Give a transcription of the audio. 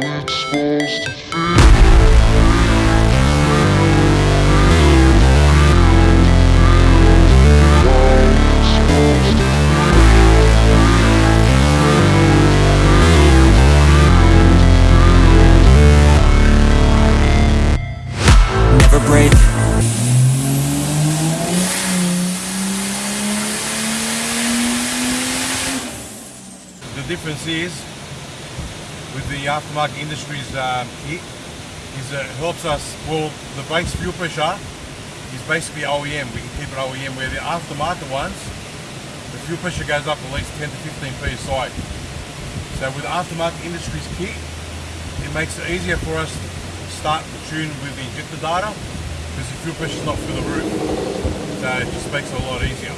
supposed to feel. The difference is with the aftermarket industries um, kit is it helps us, well, the base fuel pressure is basically OEM. We can keep it OEM where the aftermarket ones, the fuel pressure goes up at least 10 to 15 psi. So with aftermarket industries kit, it makes it easier for us to start the tune with the injector data because the fuel pressure is not through the roof. So it just makes it a lot easier.